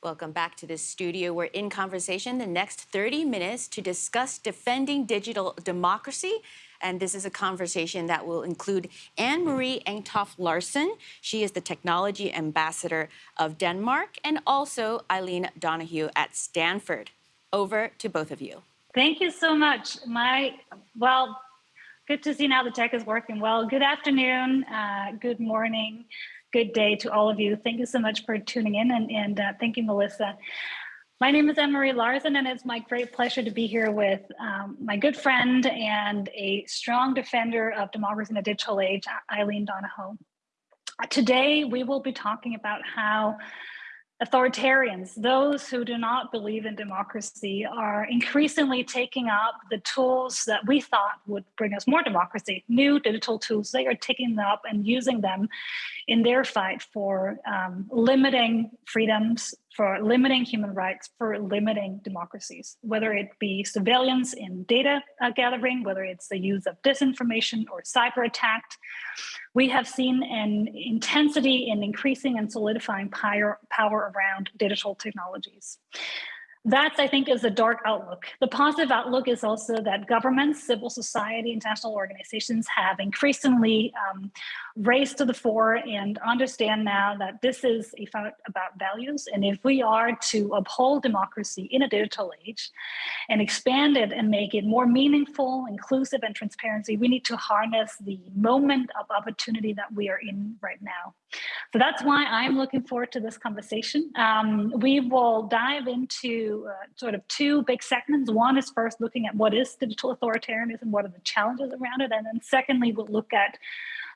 Welcome back to the studio. We're in conversation the next 30 minutes to discuss defending digital democracy. And this is a conversation that will include Anne Marie Engtoft Larsen. She is the technology ambassador of Denmark, and also Eileen Donahoe at Stanford. Over to both of you. Thank you so much. My, well, good to see now the tech is working well. Good afternoon, uh, good morning good day to all of you. Thank you so much for tuning in and, and uh, thank you, Melissa. My name is Anne-Marie Larsen and it's my great pleasure to be here with um, my good friend and a strong defender of democracy in the digital age, Eileen Donahoe. Today, we will be talking about how authoritarians, those who do not believe in democracy, are increasingly taking up the tools that we thought would bring us more democracy, new digital tools. They are taking them up and using them in their fight for um, limiting freedoms, for limiting human rights, for limiting democracies, whether it be surveillance in data uh, gathering, whether it's the use of disinformation or cyber attack. We have seen an intensity in increasing and solidifying power, power around digital technologies. That, I think, is a dark outlook. The positive outlook is also that governments, civil society, international organizations have increasingly um, raised to the fore and understand now that this is about values. And if we are to uphold democracy in a digital age and expand it and make it more meaningful, inclusive, and transparency, we need to harness the moment of opportunity that we are in right now. So that's why I'm looking forward to this conversation. Um, we will dive into uh, sort of two big segments. One is first looking at what is digital authoritarianism, what are the challenges around it, and then secondly, we'll look at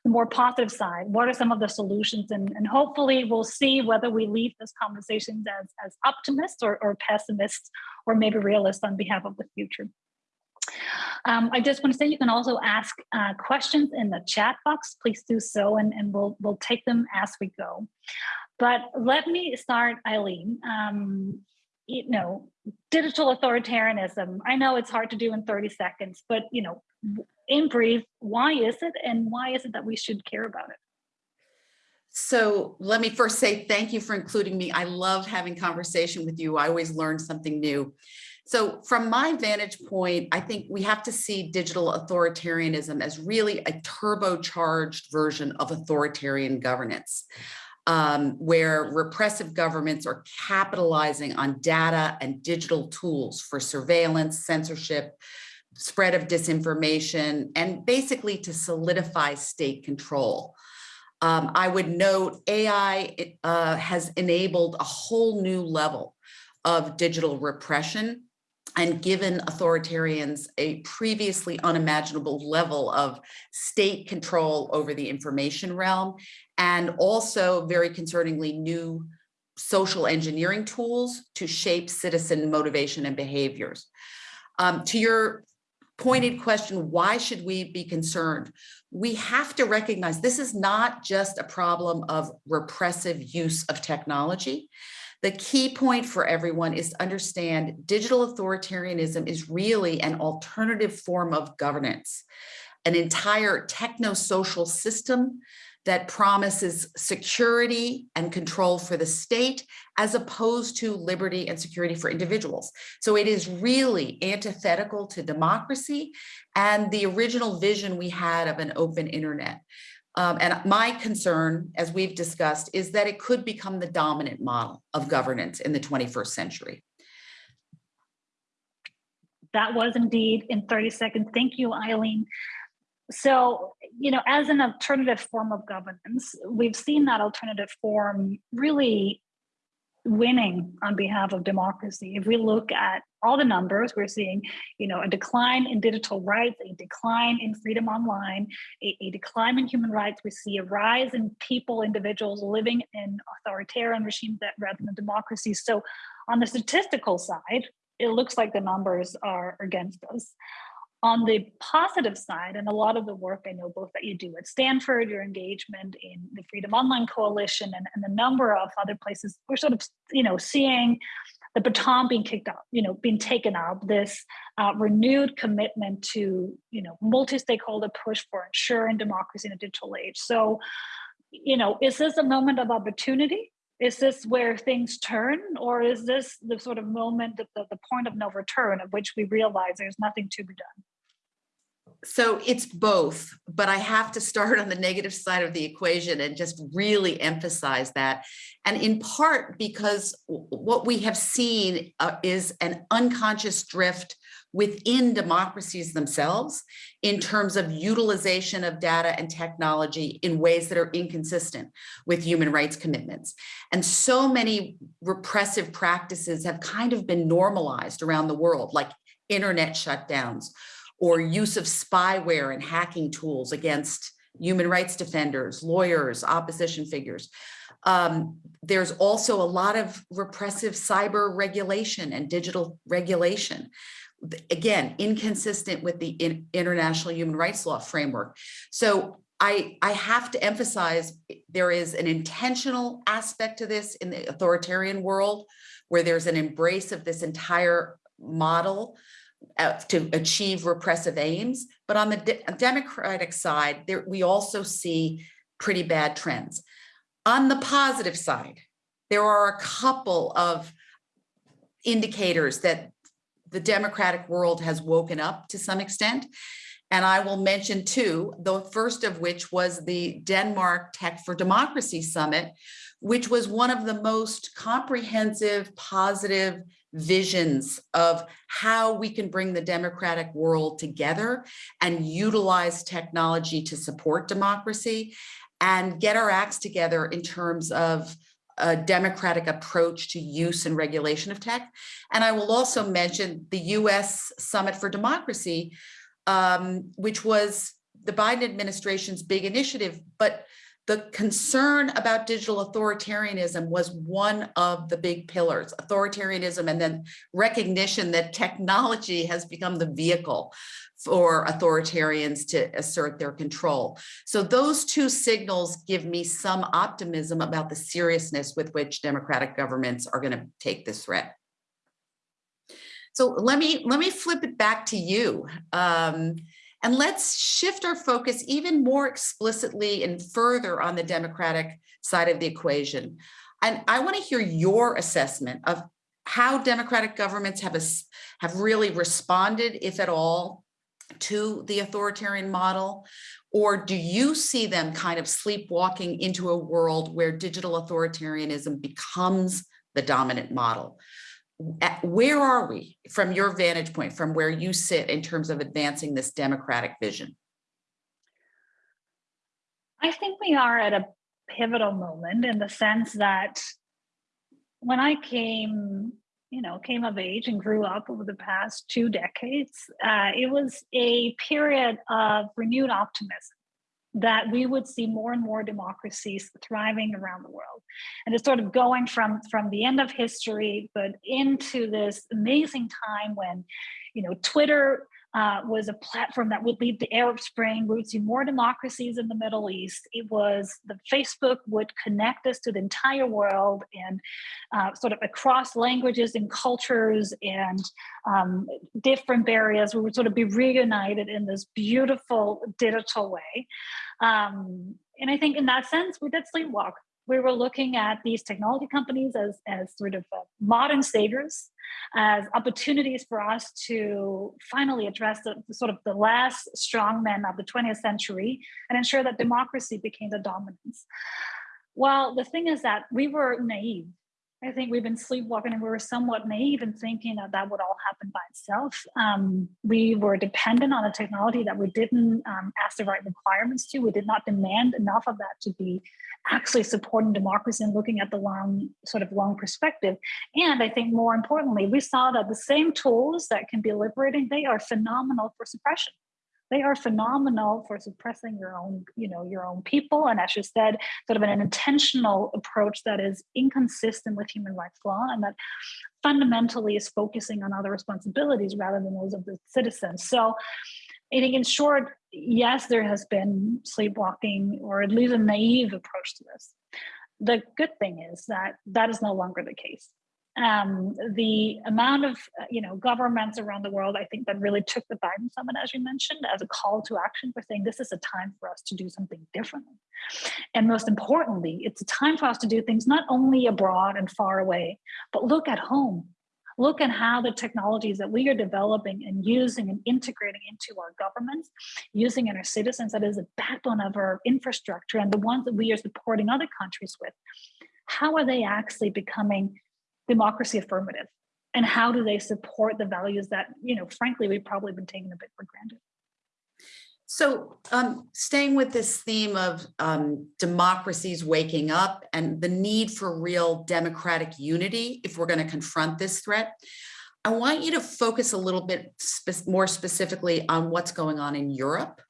the more positive side. What are some of the solutions? And, and hopefully we'll see whether we leave this conversation as, as optimists or, or pessimists or maybe realists on behalf of the future. Um, I just want to say you can also ask uh, questions in the chat box. Please do so, and, and we'll we'll take them as we go. But let me start, Eileen. Um, you know, digital authoritarianism. I know it's hard to do in 30 seconds, but you know, in brief, why is it, and why is it that we should care about it? So let me first say thank you for including me. I love having conversation with you. I always learn something new. So from my vantage point, I think we have to see digital authoritarianism as really a turbocharged version of authoritarian governance, um, where repressive governments are capitalizing on data and digital tools for surveillance, censorship, spread of disinformation, and basically to solidify state control. Um, I would note AI uh, has enabled a whole new level of digital repression and given authoritarians a previously unimaginable level of state control over the information realm, and also very concerningly new social engineering tools to shape citizen motivation and behaviors. Um, to your pointed question, why should we be concerned? We have to recognize this is not just a problem of repressive use of technology. The key point for everyone is to understand digital authoritarianism is really an alternative form of governance, an entire techno-social system that promises security and control for the state as opposed to liberty and security for individuals. So it is really antithetical to democracy and the original vision we had of an open internet. Um, and my concern, as we've discussed, is that it could become the dominant model of governance in the 21st century. That was indeed in 30 seconds. Thank you, Eileen. So, you know, as an alternative form of governance, we've seen that alternative form really winning on behalf of democracy. If we look at all the numbers, we're seeing, you know, a decline in digital rights, a decline in freedom online, a, a, decline in human rights. We see a rise in people, individuals living in authoritarian regimes that rather than democracy. So on the statistical side, it looks like the numbers are against us. On the positive side, and a lot of the work I know both that you do at Stanford, your engagement in the Freedom Online Coalition and, and the number of other places, we're sort of, you know, seeing the baton being kicked up, you know, being taken up, this uh, renewed commitment to, you know, multi-stakeholder push for ensuring democracy in a digital age. So, you know, is this a moment of opportunity? is this where things turn or is this the sort of moment at the, the point of no return at which we realize there's nothing to be done So it's both, but I have to start on the negative side of the equation and just really emphasize that. And in part because what we have seen uh, is an unconscious drift within democracies themselves in terms of utilization of data and technology in ways that are inconsistent with human rights commitments. And so many repressive practices have kind of been normalized around the world, like internet shutdowns or use of spyware and hacking tools against human rights defenders, lawyers, opposition figures. Um, there's also a lot of repressive cyber regulation and digital regulation. Again, inconsistent with the in- international human rights law framework. So I, I have to emphasize there is an intentional aspect to this in the authoritarian world where there's an embrace of this entire model uh, to achieve repressive aims. But on the de- Democratic side, there, we also see pretty bad trends. On the positive side, there are a couple of indicators that the democratic world has woken up to some extent. And I will mention two, the first of which was the Denmark Tech for Democracy Summit, which was one of the most comprehensive, positive visions of how we can bring the democratic world together and utilize technology to support democracy and get our acts together in terms of a democratic approach to use and regulation of tech. And I will also mention the US Summit for Democracy, um, which was the Biden administration's big initiative, but the concern about digital authoritarianism was one of the big pillars, authoritarianism, and then recognition that technology has become the vehicle for authoritarians to assert their control. So those two signals give me some optimism about the seriousness with which democratic governments are going to take this threat. So let me let me flip it back to you. Um, and let's shift our focus even more explicitly and further on the democratic side of the equation. And I want to hear your assessment of how democratic governments have, a, have really responded, if at all, to the authoritarian model? Or do you see them kind of sleepwalking into a world where digital authoritarianism becomes the dominant model? Where are we from your vantage point, from where you sit in terms of advancing this democratic vision? I think we are at a pivotal moment in the sense that when I came, you know, came of age and grew up over the past two decades, uh, it was a period of renewed optimism that we would see more and more democracies thriving around the world. And it's sort of going from from the end of history but into this amazing time when you know twitter uh, was a platform that would lead the Arab Spring. We would see more democracies in the Middle East. It was the Facebook would connect us to the entire world and uh, sort of across languages and cultures and um, different barriers. We would sort of be reunited in this beautiful digital way. Um, and I think in that sense, we did sleepwalk we were looking at these technology companies as, as sort of uh, modern saviors, as opportunities for us to finally address the, the, sort of the last strongmen of the 20th century and ensure that democracy became the dominance. Well, the thing is that we were naive I think we've been sleepwalking and we were somewhat naive in thinking that that would all happen by itself. Um, we were dependent on a technology that we didn't um, ask the right requirements to. We did not demand enough of that to be actually supporting democracy and looking at the long, sort of long perspective. And I think more importantly, we saw that the same tools that can be liberating, they are phenomenal for suppression they are phenomenal for suppressing your own, you know, your own people. And as you said, sort of an intentional approach that is inconsistent with human rights law and that fundamentally is focusing on other responsibilities rather than those of the citizens. So I think in short, yes, there has been sleepwalking or at least a naive approach to this. The good thing is that that is no longer the case um, the amount of uh, you know governments around the world, I think that really took the Biden summit, as you mentioned, as a call to action for saying this is a time for us to do something differently. And most importantly, it's a time for us to do things not only abroad and far away, but look at home. Look at how the technologies that we are developing and using and integrating into our governments, using in our citizens, that is the backbone of our infrastructure and the ones that we are supporting other countries with. How are they actually becoming democracy affirmative? And how do they support the values that, you know, frankly, we've probably been taking a bit for granted? So um, staying with this theme of um, democracies waking up and the need for real democratic unity if we're going to confront this threat, I want you to focus a little bit spe more specifically on what's going on in Europe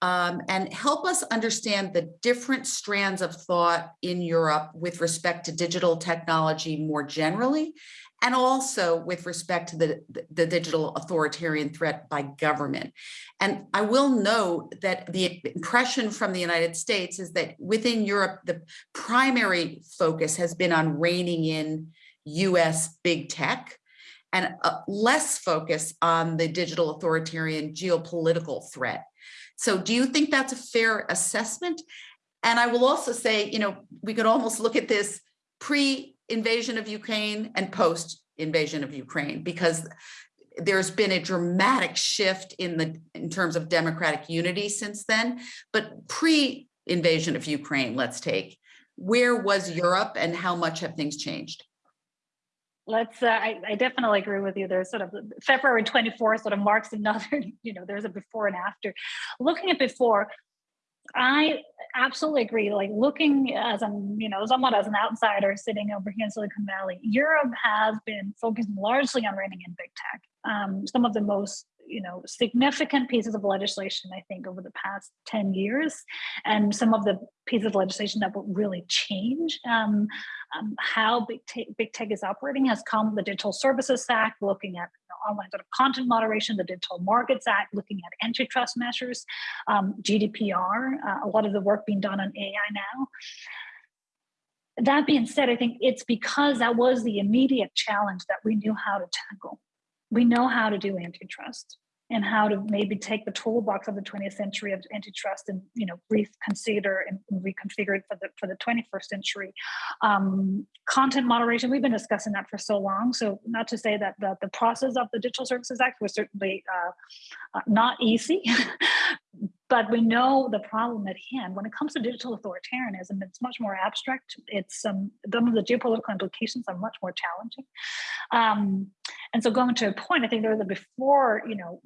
um, and help us understand the different strands of thought in Europe with respect to digital technology more generally and also with respect to the, the digital authoritarian threat by government. And I will note that the impression from the United States is that within Europe, the primary focus has been on reining in US big tech and less focus on the digital authoritarian geopolitical threat. So do you think that's a fair assessment? And I will also say, you know, we could almost look at this pre invasion of Ukraine and post invasion of Ukraine because there's been a dramatic shift in the in terms of democratic unity since then but pre invasion of Ukraine let's take where was Europe and how much have things changed let's uh, I, I, definitely agree with you there's sort of february 24th sort of marks another you know there's a before and after looking at before I absolutely agree. Like looking as I'm, you know, somewhat as an outsider sitting over here in Silicon Valley, Europe has been focusing largely on reining in big tech. Um, some of the most you know significant pieces of legislation i think over the past 10 years. And some of the pieces of legislation that will really change um, um, how big, big tech is operating has come the digital services act looking at online sort of content moderation the digital markets act looking at antitrust measures um, gdpr uh, a lot of the work being done on ai now. That being said, I think it's because that was the immediate challenge that we knew how to tackle we know how to do antitrust and how to maybe take the toolbox of the 20th century of antitrust and you know reconsider and reconfigure it for the for the 21st century. Um, content moderation we've been discussing that for so long. So not to say that the, the process of the digital services act was certainly uh, uh, not easy but we know the problem at hand. When it comes to digital authoritarianism it's much more abstract. It's um, some of the geopolitical implications are much more challenging. Um, and so going to a point, I think there was a before, you know,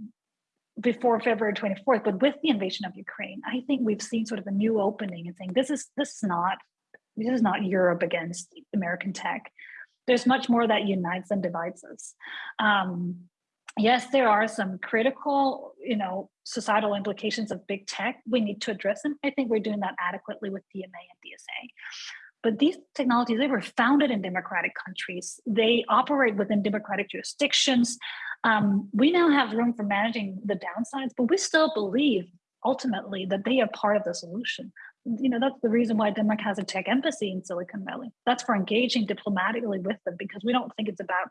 before February 24th, but with the invasion of Ukraine, I think we've seen sort of a new opening and saying this is this is not this is not Europe against American tech. There's much more that unites than divides us. Um, yes, there are some critical, you know, societal implications of big tech. We need to address them. I think we're doing that adequately with DMA and DSA. But these technologies, they were founded in democratic countries. They operate within democratic jurisdictions. Um, we now have room for managing the downsides, but we still believe ultimately that they are part of the solution you know that's the reason why denmark has a tech embassy in silicon valley. That's for engaging diplomatically with them because we don't think it's about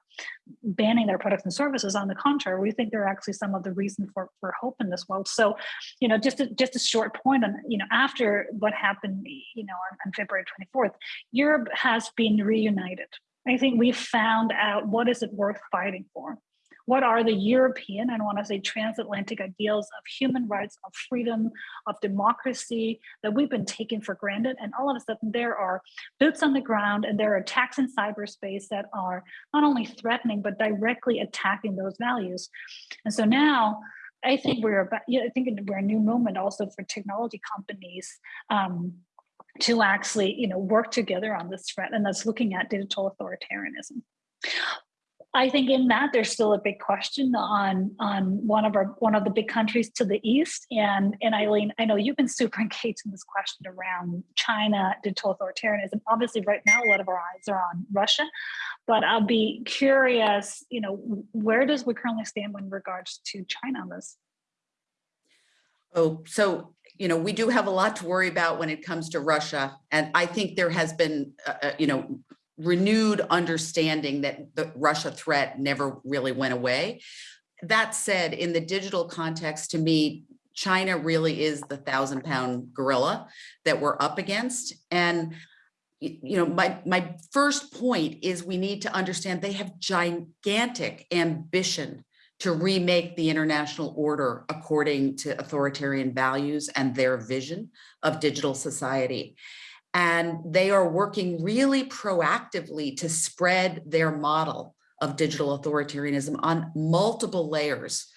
banning their products and services. On the contrary we think they're actually some of the reason for, for hope in this world. So you know just a, just a short point on you know after what happened you know on, on february 24th europe has been reunited. I think we found out what is it worth fighting for what are the European, I don't want to say transatlantic ideals of human rights, of freedom, of democracy that we've been taking for granted. And all of a sudden there are boots on the ground and there are attacks in cyberspace that are not only threatening, but directly attacking those values. And so now I think we're about, yeah, I think we're a new moment also for technology companies um, to actually, you know, work together on this threat, and that's looking at digital authoritarianism. I think in that there's still a big question on on one of our one of the big countries to the east. And and Eileen, I know you've been super engaged in this question around China, digital authoritarianism. Obviously, right now a lot of our eyes are on Russia, but I'll be curious. You know, where does we currently stand in regards to China on this? Oh, so you know, we do have a lot to worry about when it comes to Russia, and I think there has been, uh, uh you know, renewed understanding that the Russia threat never really went away. That said, in the digital context, to me, China really is the thousand pound gorilla that we're up against. And you know, my, my first point is we need to understand they have gigantic ambition to remake the international order according to authoritarian values and their vision of digital society. And they are working really proactively to spread their model of digital authoritarianism on multiple layers.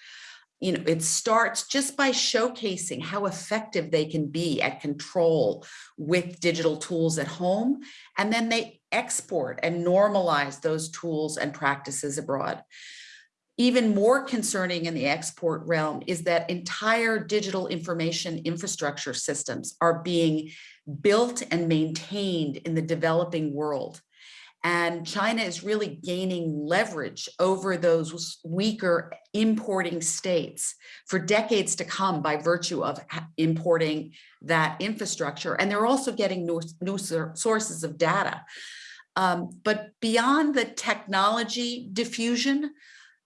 You know, it starts just by showcasing how effective they can be at control with digital tools at home. And then they export and normalize those tools and practices abroad. Even more concerning in the export realm is that entire digital information infrastructure systems are being built and maintained in the developing world. And China is really gaining leverage over those weaker importing states for decades to come by virtue of importing that infrastructure. And they're also getting new, new sources of data. Um, but beyond the technology diffusion,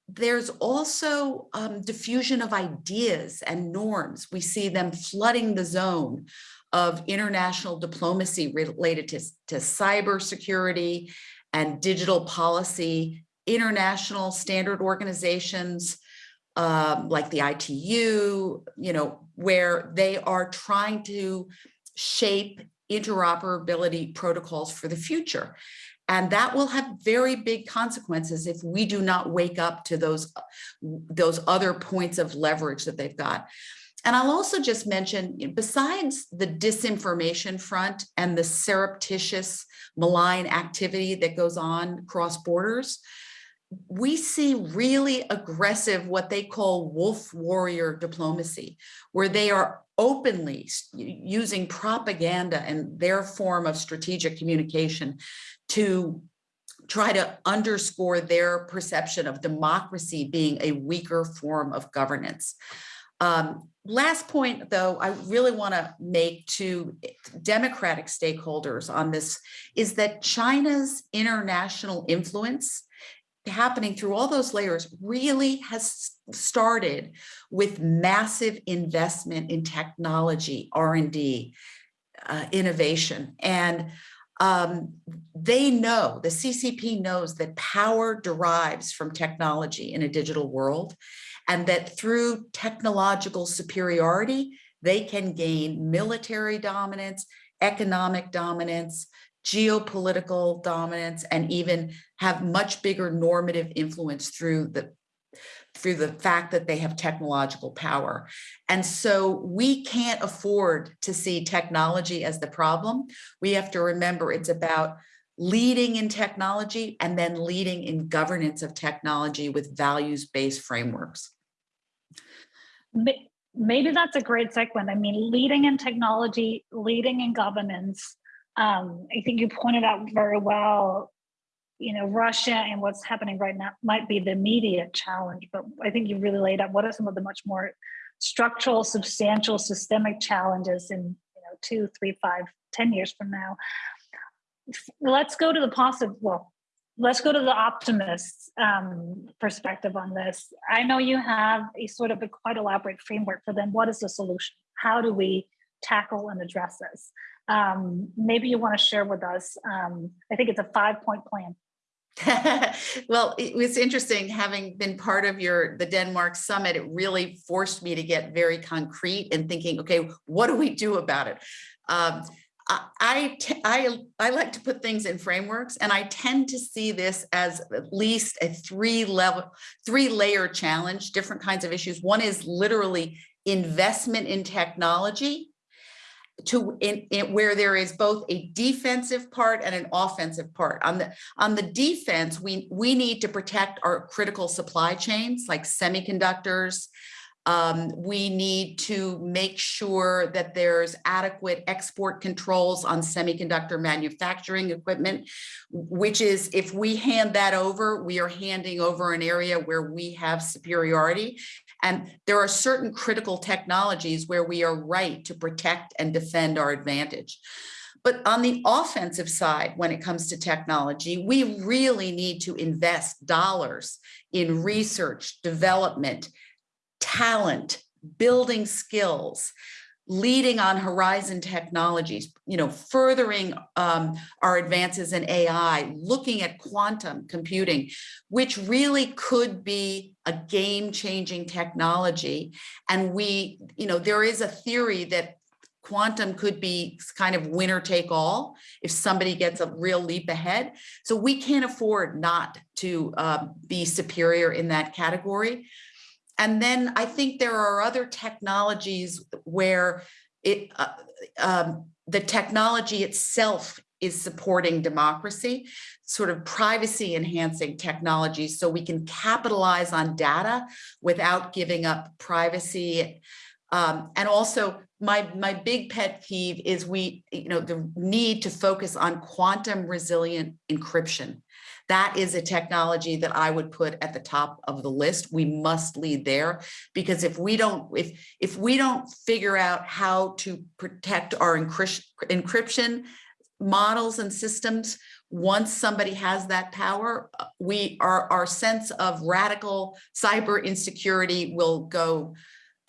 there's also um, diffusion of ideas and norms. We see them flooding the zone of international diplomacy related to, to cybersecurity and digital policy, international standard organizations um, like the ITU, you know, where they are trying to shape interoperability protocols for the future. And that will have very big consequences if we do not wake up to those, those other points of leverage that they've got. And I'll also just mention, besides the disinformation front and the surreptitious malign activity that goes on cross borders, we see really aggressive, what they call wolf warrior diplomacy, where they are openly using propaganda and their form of strategic communication to try to underscore their perception of democracy being a weaker form of governance. Um, last point, though, I really want to make to democratic stakeholders on this is that China's international influence happening through all those layers really has started with massive investment in technology, R&D, uh, innovation. And um, they know, the CCP knows that power derives from technology in a digital world and that through technological superiority, they can gain military dominance, economic dominance, geopolitical dominance, and even have much bigger normative influence through the through the fact that they have technological power. And so we can't afford to see technology as the problem. We have to remember it's about leading in technology and then leading in governance of technology with values-based frameworks. May- Maybe that's a great segment. I mean, leading in technology, leading in governance. Um, I think you pointed out very well, you know, Russia and what's happening right now might be the immediate challenge, but I think you really laid out what are some of the much more structural, substantial, systemic challenges in, you know, two, three, five, ten years from now. Let's go to the positive. Well, let's go to the optimist um, perspective on this. I know you have a sort of a quite elaborate framework for them. What is the solution? How do we tackle and address this? Um, maybe you want to share with us. Um, I think it's a five point plan. well, it was interesting having been part of your the Denmark summit. It really forced me to get very concrete and thinking, okay, what do we do about it? I, I, I like to put things in frameworks and I tend to see this as at least a three level, three layer challenge, different kinds of issues. One is literally investment in technology to in, in where there is both a defensive part and an offensive part. On the on the defense, we we need to protect our critical supply chains like semiconductors. Um, we need to make sure that there's adequate export controls on semiconductor manufacturing equipment, which is if we hand that over, we are handing over an area where we have superiority. And there are certain critical technologies where we are right to protect and defend our advantage. But on the offensive side, when it comes to technology, we really need to invest dollars in research, development, talent, building skills, leading on horizon technologies, you know, furthering um, our advances in AI, looking at quantum computing, which really could be a game-changing technology. And we, you know, there is a theory that quantum could be kind of winner take all if somebody gets a real leap ahead. So we can't afford not to uh, be superior in that category. And then I think there are other technologies where it uh, um, the technology itself is supporting democracy, sort of privacy enhancing technologies so we can capitalize on data without giving up privacy. Um, and also my, my big pet peeve is we, you know, the need to focus on quantum resilient encryption. That is a technology that I would put at the top of the list. We must lead there because if we don't, if, if we don't figure out how to protect our encryption models and systems, once somebody has that power, uh, we our, our sense of radical cyber insecurity will go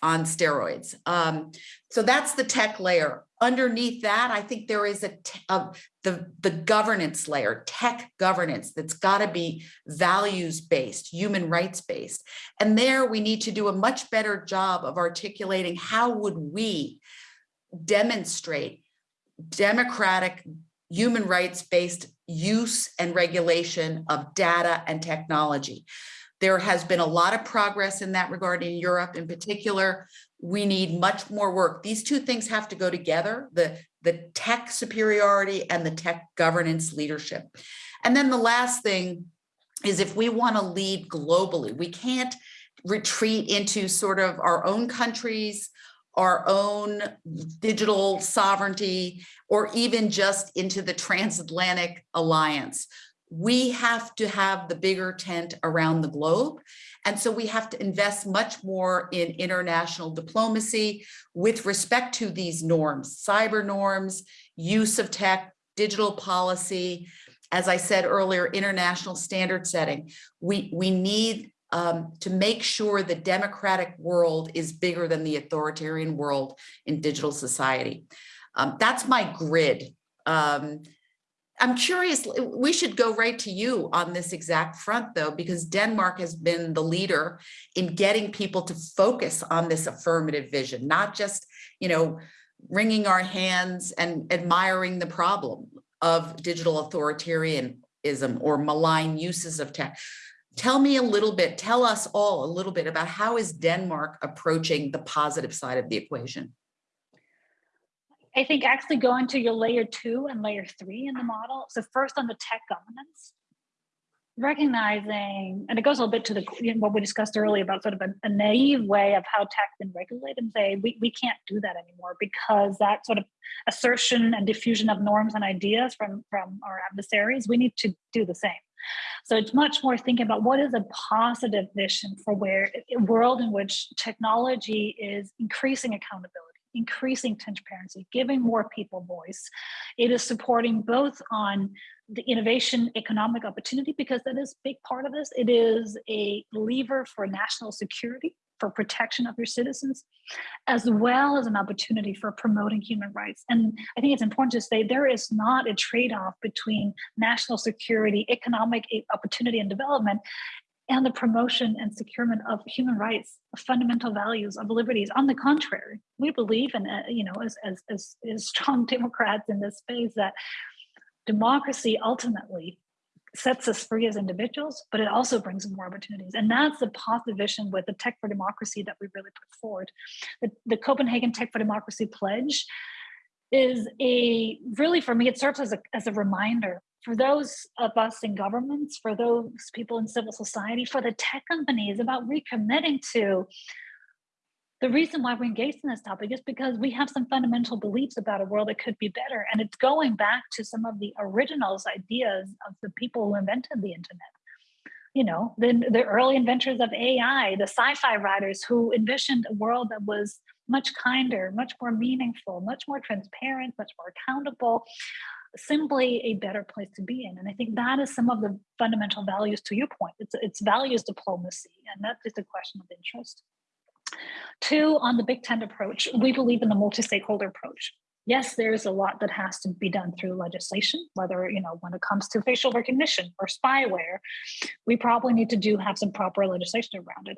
on steroids. Um, so that's the tech layer. Underneath that, I think there is a, a the, the governance layer, tech governance that's got to be values-based, human rights-based. And there we need to do a much better job of articulating how would we demonstrate democratic human rights-based use and regulation of data and technology. There has been a lot of progress in that regard in Europe in particular. We need much more work. These two things have to go together, the, the tech superiority and the tech governance leadership. And then the last thing is if we want to lead globally, we can't retreat into sort of our own countries, our own digital sovereignty, or even just into the transatlantic alliance we have to have the bigger tent around the globe. And so we have to invest much more in international diplomacy with respect to these norms, cyber norms, use of tech, digital policy, as I said earlier, international standard setting. We, we need um, to make sure the democratic world is bigger than the authoritarian world in digital society. Um, that's my grid. Um, I'm curious, eh, we should go right to you on this exact front though, because Denmark has been the leader in getting people to focus on this affirmative vision, not just, you know, wringing our hands and admiring the problem of digital authoritarianism or malign uses of tech. Tell me a little bit, tell us all a little bit about how is Denmark approaching the positive side of the equation? I think actually going to your layer two and layer three in the model. So first on the tech governance, recognizing, and it goes a little bit to the you know, what we discussed earlier about sort of a, a naive way of how tech been regulated and say we, we can't do that anymore because that sort of assertion and diffusion of norms and ideas from, from our adversaries, we need to do the same. So it's much more thinking about what is a positive vision for where a world in which technology is increasing accountability increasing transparency, giving more people voice. It is supporting both on the innovation economic opportunity, because that is a big part of this. It is a lever for national security, for protection of your citizens, as well as an opportunity for promoting human rights. And I think it's important to say there is not a trade-off between national security, economic eh, opportunity and development, and the promotion and securement of human rights, fundamental values of liberties. On the contrary, we believe in, uh, you know, as, as, as, as strong Democrats in this space that democracy ultimately sets us free as individuals, but it also brings more opportunities. And that's the positive vision with the Tech for Democracy that we really put forward. The, the Copenhagen Tech for Democracy Pledge is a, really for me, it serves as a, as a reminder for those of us in governments, for those people in civil society, for the tech companies about recommitting to the reason why we're engaged in this topic is because we have some fundamental beliefs about a world that could be better. And it's going back to some of the originals ideas of the people who invented the internet. You know, the, the early inventors of AI, the sci-fi writers who envisioned a world that was much kinder, much more meaningful, much more transparent, much more accountable, simply a better place to be in. And I think that is some of the fundamental values to your point. It's, it's values diplomacy, and that's just a question of interest. Two, on the Big Tent approach, we believe in the multi-stakeholder approach. Yes, there's a lot that has to be done through legislation, whether, you know, when it comes to facial recognition or spyware, we probably need to do have some proper legislation around it.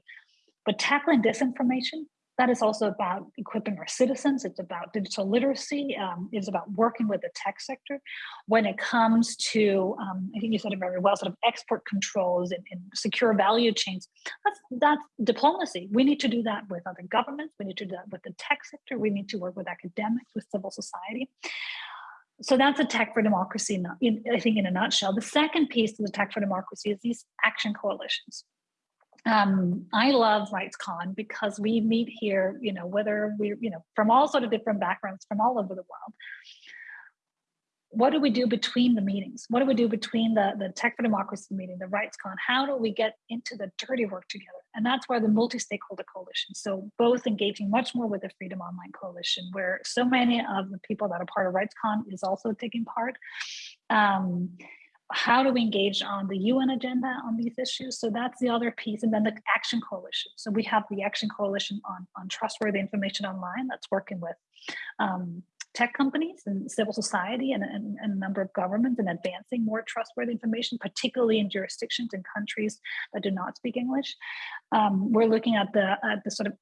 But tackling disinformation, that is also about equipping our citizens. It's about digital literacy. Um, it's about working with the tech sector. When it comes to, um, I think you said it very well, sort of export controls and, and, secure value chains, that's, that's diplomacy. We need to do that with other governments. We need to do that with the tech sector. We need to work with academics, with civil society. So that's a tech for democracy, in, I think in a nutshell. The second piece of the tech for democracy is these action coalitions um, I love RightsCon because we meet here, you know, whether we're, you know, from all sort of different backgrounds from all over the world. What do we do between the meetings? What do we do between the, the Tech for Democracy meeting, the RightsCon? How do we get into the dirty work together? And that's where the multi-stakeholder coalition, so both engaging much more with the Freedom Online Coalition, where so many of the people that are part of RightsCon is also taking part. Um, how do we engage on the UN agenda on these issues? So that's the other piece. And then the Action Coalition. So we have the Action Coalition on, on trustworthy information online that's working with um, tech companies and civil society and, and, and, a number of governments in advancing more trustworthy information, particularly in jurisdictions and countries that do not speak English. Um, we're looking at the, at the sort of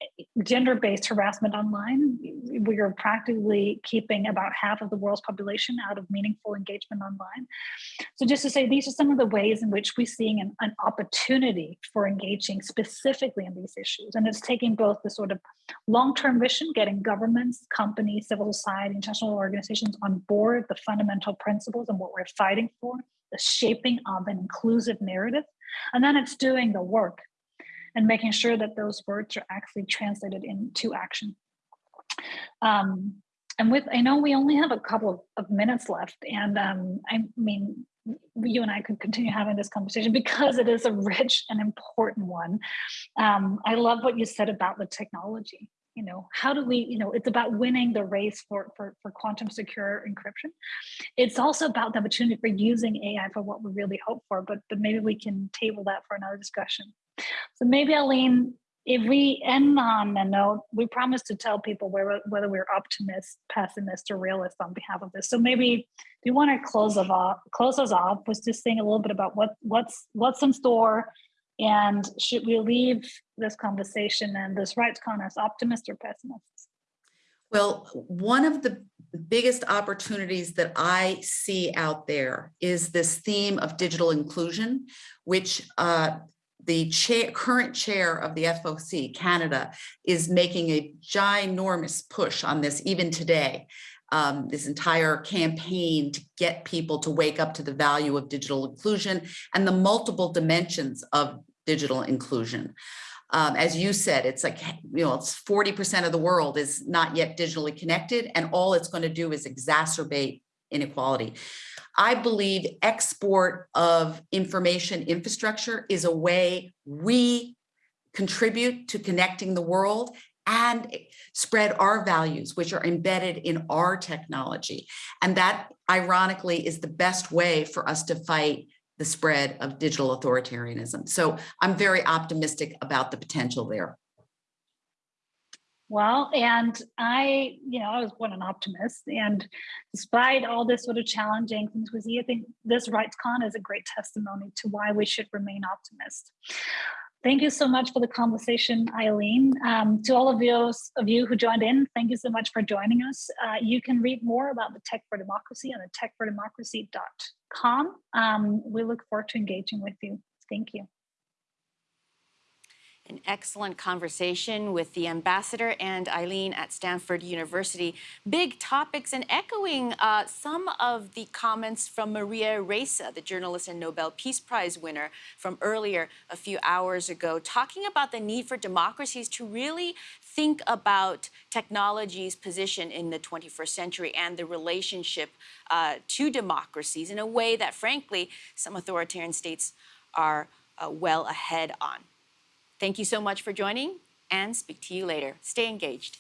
gender-based harassment online. We are practically keeping about half of the world's population out of meaningful engagement online. So just to say, these are some of the ways in which we're seeing an, an opportunity for engaging specifically in these issues. And it's taking both the sort of long-term vision, getting governments, companies, civil society, international organizations on board the fundamental principles and what we're fighting for, the shaping of an inclusive narrative. And then it's doing the work and making sure that those words are actually translated into action. Um, and with, I know we only have a couple of, of minutes left, and um, I mean, you and I could continue having this conversation because it is a rich and important one. Um, I love what you said about the technology. You know, how do we, you know, it's about winning the race for, for, for quantum secure encryption. It's also about the opportunity for using AI for what we really hope for, but, but maybe we can table that for another discussion. So maybe Eileen, if we end on a note, we promise to tell people whether, whether we're optimist, pessimist, or realist on behalf of this. So maybe do you want to close of off, close us off with just saying a little bit about what what's what's in store, and should we leave this conversation and this RightsCon as optimist or pessimist? Well, one of the biggest opportunities that I see out there is this theme of digital inclusion, which uh, the chair, current chair of the FOC, Canada, is making a ginormous push on this even today. Um, this entire campaign to get people to wake up to the value of digital inclusion and the multiple dimensions of digital inclusion. Um, as you said, it's like, you know, it's 40% of the world is not yet digitally connected and all it's going to do is exacerbate inequality. I believe export of information infrastructure is a way we contribute to connecting the world and spread our values, which are embedded in our technology. And that, ironically, is the best way for us to fight the spread of digital authoritarianism. So I'm very optimistic about the potential there. Well, and I, you know, I was born an optimist, and despite all this sort of challenging things we see, I think this RightsCon is a great testimony to why we should remain optimist. Thank you so much for the conversation, Eileen. Um, to all of you, of you who joined in, thank you so much for joining us. Uh, you can read more about the Tech for Democracy on the techfordemocracy.com. Um, we look forward to engaging with you. Thank you an excellent conversation with the ambassador and Eileen at Stanford University. Big topics and echoing uh, some of the comments from Maria Ressa, the journalist and Nobel Peace Prize winner from earlier a few hours ago, talking about the need for democracies to really think about technology's position in the 21st century and the relationship uh, to democracies in a way that, frankly, some authoritarian states are uh, well ahead on. Thank you so much for joining and speak to you later. Stay engaged.